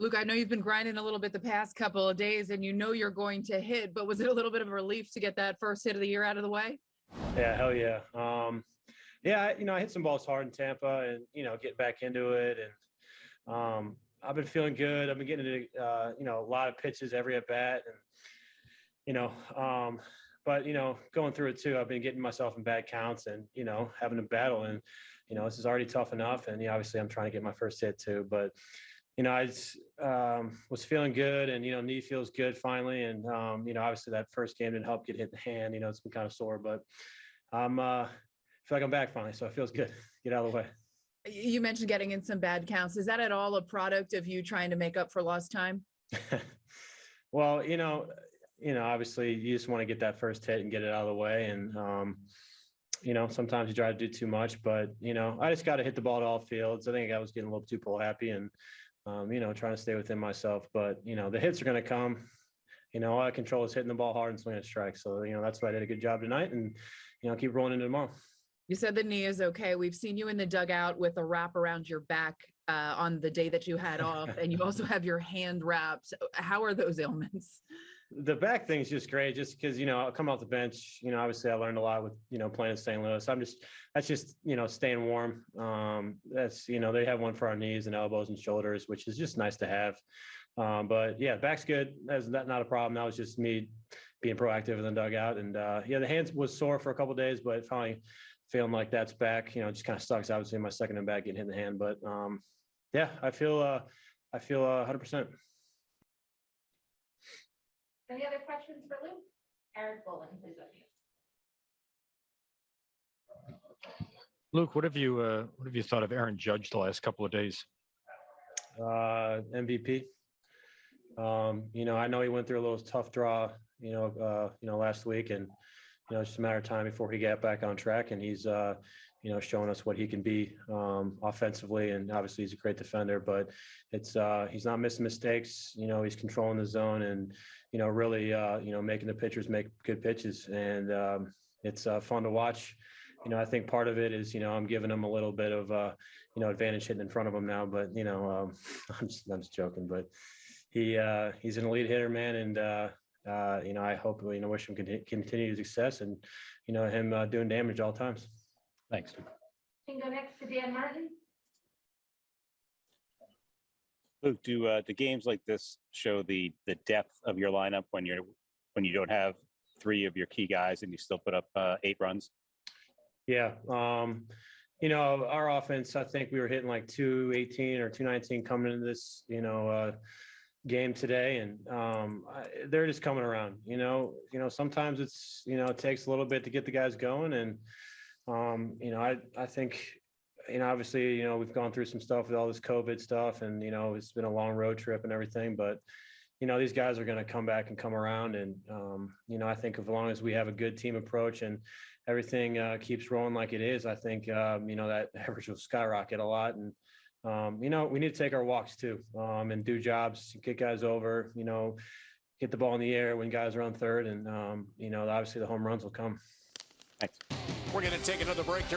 Luke, I know you've been grinding a little bit the past couple of days and you know you're going to hit, but was it a little bit of a relief to get that first hit of the year out of the way? Yeah, hell yeah. Um, yeah, you know, I hit some balls hard in Tampa and, you know, get back into it. And um, I've been feeling good. I've been getting into, uh, you know, a lot of pitches every at bat. And, you know, um, but, you know, going through it too, I've been getting myself in bad counts and, you know, having to battle. And, you know, this is already tough enough. And, you know, obviously I'm trying to get my first hit too. But, you know, I just, um, was feeling good and, you know, knee feels good finally. And, um, you know, obviously that first game didn't help get hit in the hand. You know, it's been kind of sore, but I'm, uh, feel like I'm back finally. So it feels good. Get out of the way. You mentioned getting in some bad counts. Is that at all a product of you trying to make up for lost time? well, you know, you know, obviously you just want to get that first hit and get it out of the way. And, um, you know, sometimes you try to do too much, but you know, I just got to hit the ball to all fields. I think I was getting a little too pull happy and, um, you know, trying to stay within myself, but you know, the hits are going to come, you know, all I control is hitting the ball hard and swinging strikes. So, you know, that's why I did a good job tonight and, you know, keep rolling into tomorrow. You said the knee is okay. We've seen you in the dugout with a wrap around your back uh, on the day that you had off, and you also have your hand wrapped. How are those ailments? The back thing's just great just because you know i'll come off the bench you know obviously i learned a lot with you know playing in st louis. I'm just that's just you know staying warm. Um that's you know they have one for our knees and elbows and shoulders which is just nice to have. Um but yeah back's good. That's not, not a problem. That was just me being proactive in the dugout. And uh yeah the hands was sore for a couple days but finally feeling like that's back you know just kind of sucks. Obviously my second and back getting hit in the hand but um yeah i feel uh i feel uh 100 percent Any other questions for Luke? Eric Boland, please unmute. Luke, what have you, uh, what have you thought of Aaron Judge the last couple of days? uh, MVP. Um, you know, I know he went through a little tough draw, you know, uh, you know, last week and, you know, it's just a matter of time before he got back on track and he's, uh, you know, showing us what he can be, um, offensively and obviously he's a great defender, but it's, uh, he's not missing mistakes, you know, he's controlling the zone and, you know, really, uh, you know, making the pitchers make good pitches and, um, it's, uh, fun to watch. You know, I think part of it is, you know, I'm giving him a little bit of, uh, you know, advantage hitting in front of him now, but you know, um, I'm just, I'm just joking, but he, uh, he's an elite hitter, man. And, uh, uh, you know, I hope, you know, wish him conti- continued success and, you know, him, uh, doing damage all times. Thanks. Can go next to Dan Martin. Luke, do uh, do games like this show the the depth of your lineup when you're when you don't have three of your key guys and you still put up uh, eight runs? Yeah. Um, you know, our offense, I think we were hitting like 218 or 219 coming into this, you know, uh, game today. And um, I, they're just coming around, you know, you know, sometimes it's, you know, it takes a little bit to get the guys going. And, um, you know, I, I think, you know, obviously, you know, we've gone through some stuff with all this COVID stuff and, you know, it's been a long road trip and everything, but, you know, these guys are going to come back and come around. And, um, you know, I think as long as we have a good team approach and everything uh, keeps rolling like it is, I think, um, you know, that average will skyrocket a lot. And, um, you know, we need to take our walks too um, and do jobs, get guys over, you know, get the ball in the air when guys are on third. And, um, you know, obviously the home runs will come. Thanks. We're going to take another break here.